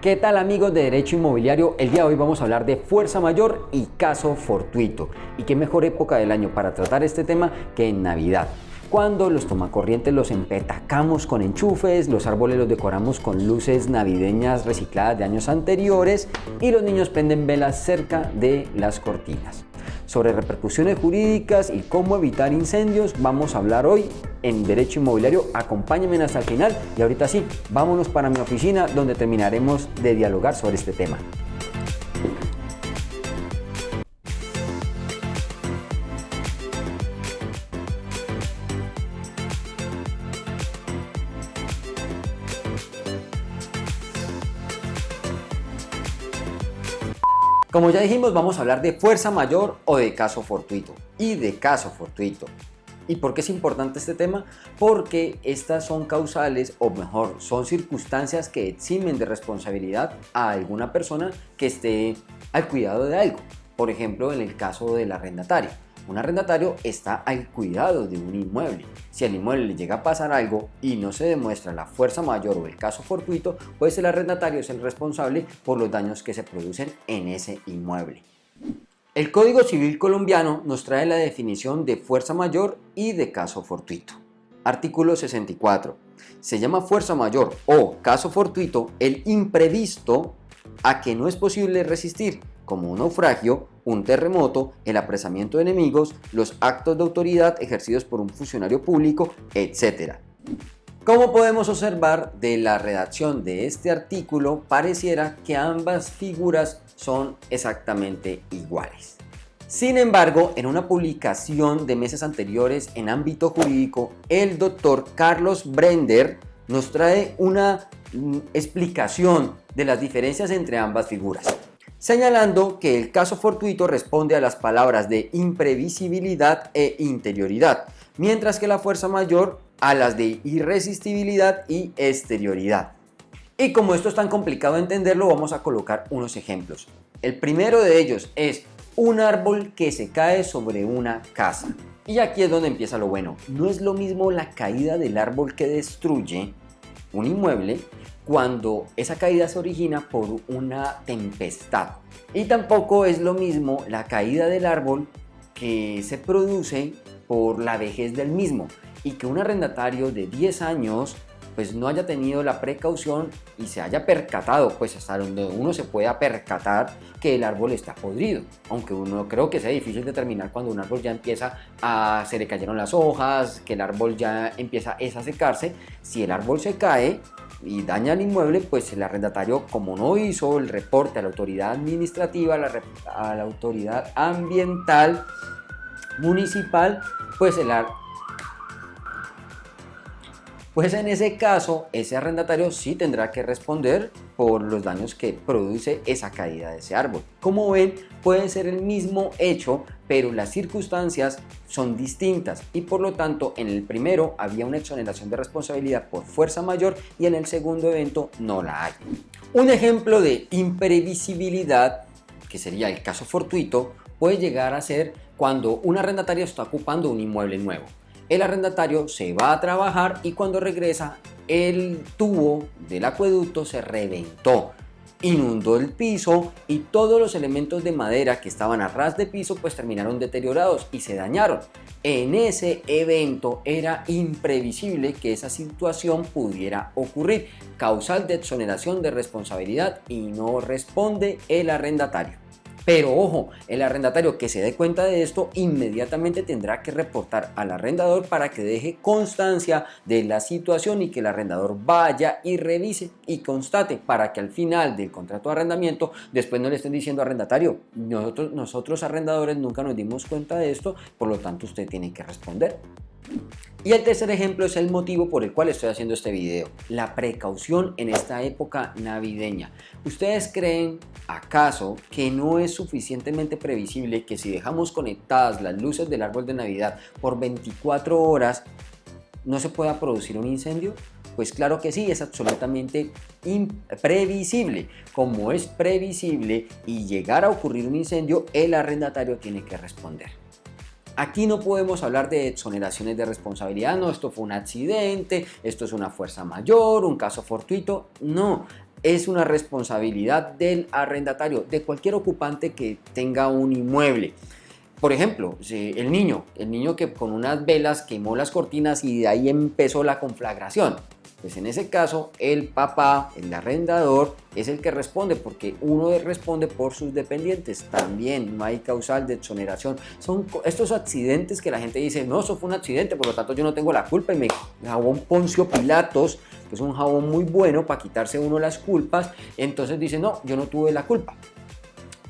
¿Qué tal amigos de Derecho Inmobiliario? El día de hoy vamos a hablar de fuerza mayor y caso fortuito. ¿Y qué mejor época del año para tratar este tema que en Navidad? Cuando los tomacorrientes los empetacamos con enchufes, los árboles los decoramos con luces navideñas recicladas de años anteriores y los niños prenden velas cerca de las cortinas. Sobre repercusiones jurídicas y cómo evitar incendios vamos a hablar hoy en Derecho Inmobiliario. Acompáñenme hasta el final y ahorita sí, vámonos para mi oficina donde terminaremos de dialogar sobre este tema. Como ya dijimos, vamos a hablar de fuerza mayor o de caso fortuito. Y de caso fortuito. ¿Y por qué es importante este tema? Porque estas son causales, o mejor, son circunstancias que eximen de responsabilidad a alguna persona que esté al cuidado de algo. Por ejemplo, en el caso del arrendatario. Un arrendatario está al cuidado de un inmueble. Si al inmueble le llega a pasar algo y no se demuestra la fuerza mayor o el caso fortuito, pues el arrendatario es el responsable por los daños que se producen en ese inmueble. El Código Civil colombiano nos trae la definición de fuerza mayor y de caso fortuito. Artículo 64. Se llama fuerza mayor o caso fortuito el imprevisto a que no es posible resistir, como un naufragio, un terremoto, el apresamiento de enemigos, los actos de autoridad ejercidos por un funcionario público, etc. Como podemos observar de la redacción de este artículo, pareciera que ambas figuras son exactamente iguales. Sin embargo, en una publicación de meses anteriores en ámbito jurídico, el doctor Carlos Brender nos trae una mm, explicación de las diferencias entre ambas figuras señalando que el caso fortuito responde a las palabras de imprevisibilidad e interioridad, mientras que la fuerza mayor a las de irresistibilidad y exterioridad. Y como esto es tan complicado de entenderlo, vamos a colocar unos ejemplos. El primero de ellos es un árbol que se cae sobre una casa. Y aquí es donde empieza lo bueno. No es lo mismo la caída del árbol que destruye un inmueble cuando esa caída se origina por una tempestad. Y tampoco es lo mismo la caída del árbol que se produce por la vejez del mismo y que un arrendatario de 10 años pues no haya tenido la precaución y se haya percatado, pues hasta donde uno se pueda percatar que el árbol está podrido. Aunque uno creo que sea difícil determinar cuando un árbol ya empieza a se le cayeron las hojas, que el árbol ya empieza a secarse. Si el árbol se cae, y daña el inmueble, pues el arrendatario, como no hizo el reporte a la autoridad administrativa, a la, a la autoridad ambiental municipal, pues el, pues en ese caso ese arrendatario sí tendrá que responder por los daños que produce esa caída de ese árbol. Como ven, puede ser el mismo hecho, pero las circunstancias son distintas y por lo tanto en el primero había una exoneración de responsabilidad por fuerza mayor y en el segundo evento no la hay. Un ejemplo de imprevisibilidad, que sería el caso fortuito, puede llegar a ser cuando un arrendatario está ocupando un inmueble nuevo el arrendatario se va a trabajar y cuando regresa el tubo del acueducto se reventó inundó el piso y todos los elementos de madera que estaban a ras de piso pues terminaron deteriorados y se dañaron. En ese evento era imprevisible que esa situación pudiera ocurrir, causal de exoneración de responsabilidad y no responde el arrendatario. Pero ojo, el arrendatario que se dé cuenta de esto inmediatamente tendrá que reportar al arrendador para que deje constancia de la situación y que el arrendador vaya y revise y constate para que al final del contrato de arrendamiento después no le estén diciendo arrendatario, nosotros, nosotros arrendadores nunca nos dimos cuenta de esto, por lo tanto usted tiene que responder. Y el tercer ejemplo es el motivo por el cual estoy haciendo este video, la precaución en esta época navideña. ¿Ustedes creen acaso que no es suficientemente previsible que si dejamos conectadas las luces del árbol de Navidad por 24 horas no se pueda producir un incendio? Pues claro que sí, es absolutamente imprevisible. Como es previsible y llegar a ocurrir un incendio, el arrendatario tiene que responder. Aquí no podemos hablar de exoneraciones de responsabilidad, no, esto fue un accidente, esto es una fuerza mayor, un caso fortuito, no. es una responsabilidad del arrendatario, de cualquier ocupante que tenga un inmueble. Por ejemplo, el niño, el niño que con unas velas quemó las cortinas y de ahí empezó la conflagración. Pues en ese caso, el papá, el arrendador, es el que responde porque uno responde por sus dependientes. También no hay causal de exoneración. Son estos accidentes que la gente dice, no, eso fue un accidente, por lo tanto yo no tengo la culpa y me jabón Poncio Pilatos, que es un jabón muy bueno para quitarse uno las culpas, entonces dice, no, yo no tuve la culpa.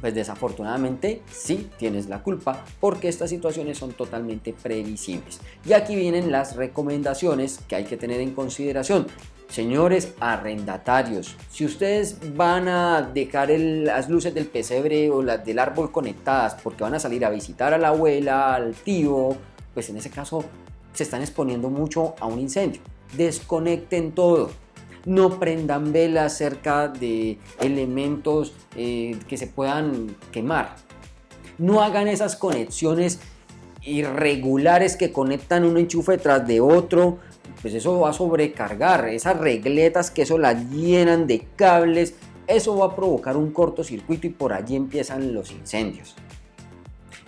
Pues desafortunadamente sí tienes la culpa porque estas situaciones son totalmente previsibles. Y aquí vienen las recomendaciones que hay que tener en consideración. Señores arrendatarios, si ustedes van a dejar las luces del pesebre o las del árbol conectadas porque van a salir a visitar a la abuela, al tío, pues en ese caso se están exponiendo mucho a un incendio. Desconecten todo no prendan velas cerca de elementos eh, que se puedan quemar. No hagan esas conexiones irregulares que conectan un enchufe tras de otro, pues eso va a sobrecargar, esas regletas que eso las llenan de cables, eso va a provocar un cortocircuito y por allí empiezan los incendios.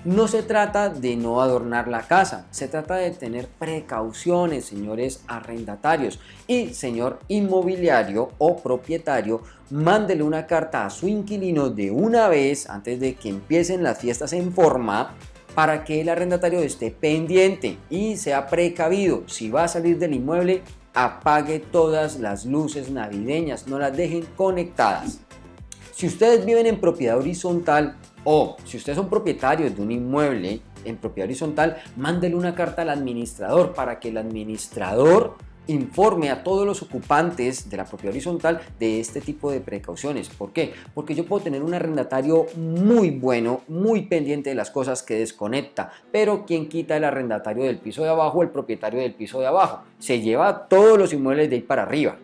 No se trata de no adornar la casa, se trata de tener precauciones, señores arrendatarios. Y señor inmobiliario o propietario, mándele una carta a su inquilino de una vez antes de que empiecen las fiestas en forma para que el arrendatario esté pendiente y sea precavido. Si va a salir del inmueble, apague todas las luces navideñas, no las dejen conectadas. Si ustedes viven en propiedad horizontal, o si ustedes son propietarios de un inmueble en propiedad horizontal, mándele una carta al administrador para que el administrador informe a todos los ocupantes de la propiedad horizontal de este tipo de precauciones. ¿Por qué? Porque yo puedo tener un arrendatario muy bueno, muy pendiente de las cosas que desconecta, pero quien quita el arrendatario del piso de abajo, el propietario del piso de abajo, se lleva todos los inmuebles de ahí para arriba.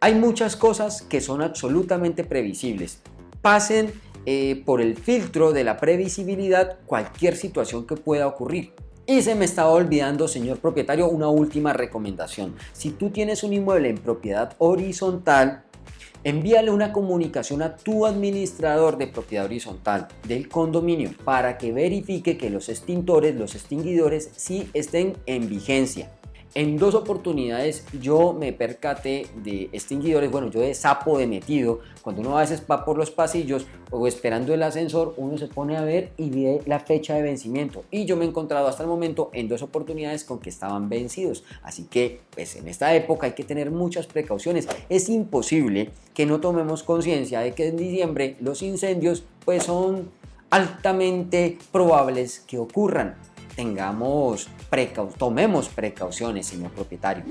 Hay muchas cosas que son absolutamente previsibles. Pasen eh, por el filtro de la previsibilidad cualquier situación que pueda ocurrir. Y se me estaba olvidando, señor propietario, una última recomendación. Si tú tienes un inmueble en propiedad horizontal, envíale una comunicación a tu administrador de propiedad horizontal del condominio para que verifique que los extintores, los extinguidores sí estén en vigencia. En dos oportunidades yo me percaté de extinguidores, bueno, yo de sapo de metido, cuando uno a veces va por los pasillos o esperando el ascensor, uno se pone a ver y ve la fecha de vencimiento. Y yo me he encontrado hasta el momento en dos oportunidades con que estaban vencidos. Así que, pues en esta época hay que tener muchas precauciones. Es imposible que no tomemos conciencia de que en diciembre los incendios pues son altamente probables que ocurran tengamos tomemos precauciones, señor propietario.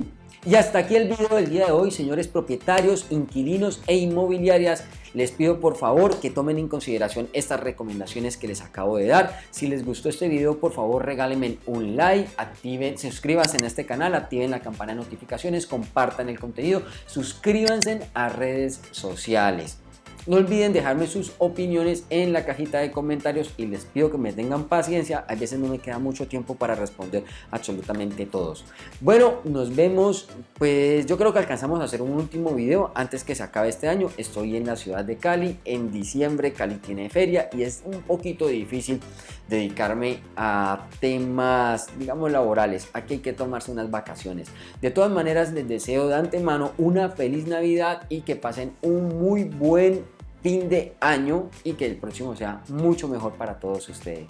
Y hasta aquí el video del día de hoy, señores propietarios, inquilinos e inmobiliarias. Les pido por favor que tomen en consideración estas recomendaciones que les acabo de dar. Si les gustó este video, por favor regálenme un like, activen, suscríbanse en este canal, activen la campana de notificaciones, compartan el contenido, suscríbanse a redes sociales. No olviden dejarme sus opiniones en la cajita de comentarios y les pido que me tengan paciencia. A veces no me queda mucho tiempo para responder absolutamente todos. Bueno, nos vemos. Pues yo creo que alcanzamos a hacer un último video antes que se acabe este año. Estoy en la ciudad de Cali. En diciembre Cali tiene feria y es un poquito difícil dedicarme a temas, digamos, laborales. Aquí hay que tomarse unas vacaciones. De todas maneras, les deseo de antemano una feliz Navidad y que pasen un muy buen fin de año y que el próximo sea mucho mejor para todos ustedes.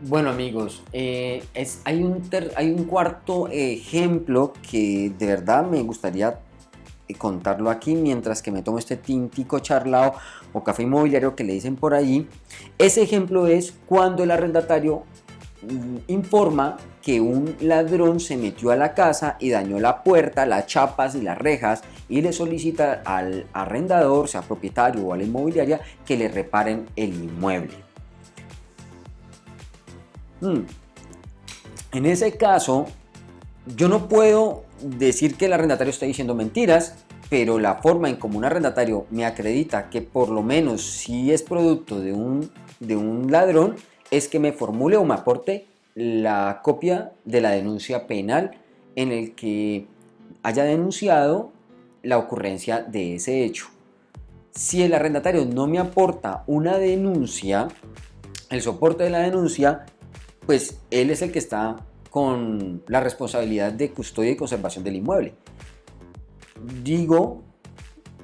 Bueno amigos, eh, es, hay, un hay un cuarto ejemplo que de verdad me gustaría eh, contarlo aquí mientras que me tomo este tintico charlado o café inmobiliario que le dicen por allí. Ese ejemplo es cuando el arrendatario informa que un ladrón se metió a la casa y dañó la puerta, las chapas y las rejas y le solicita al arrendador, sea propietario o a la inmobiliaria, que le reparen el inmueble. Hmm. En ese caso, yo no puedo decir que el arrendatario está diciendo mentiras, pero la forma en como un arrendatario me acredita que por lo menos si es producto de un, de un ladrón, es que me formule o me aporte la copia de la denuncia penal en el que haya denunciado la ocurrencia de ese hecho. Si el arrendatario no me aporta una denuncia, el soporte de la denuncia, pues él es el que está con la responsabilidad de custodia y conservación del inmueble. Digo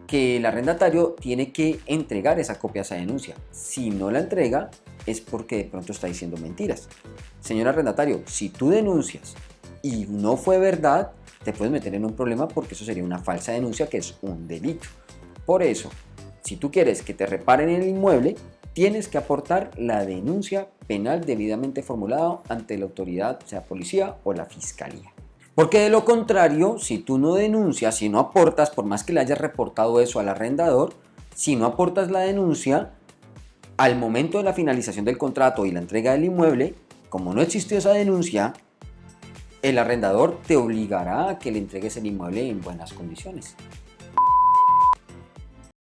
que el arrendatario tiene que entregar esa copia a esa denuncia. Si no la entrega, es porque de pronto está diciendo mentiras. Señor arrendatario, si tú denuncias y no fue verdad, te puedes meter en un problema porque eso sería una falsa denuncia que es un delito. Por eso, si tú quieres que te reparen el inmueble, tienes que aportar la denuncia penal debidamente formulada ante la autoridad, sea policía o la fiscalía. Porque de lo contrario, si tú no denuncias, si no aportas, por más que le hayas reportado eso al arrendador, si no aportas la denuncia, al momento de la finalización del contrato y la entrega del inmueble, como no existió esa denuncia, el arrendador te obligará a que le entregues el inmueble en buenas condiciones.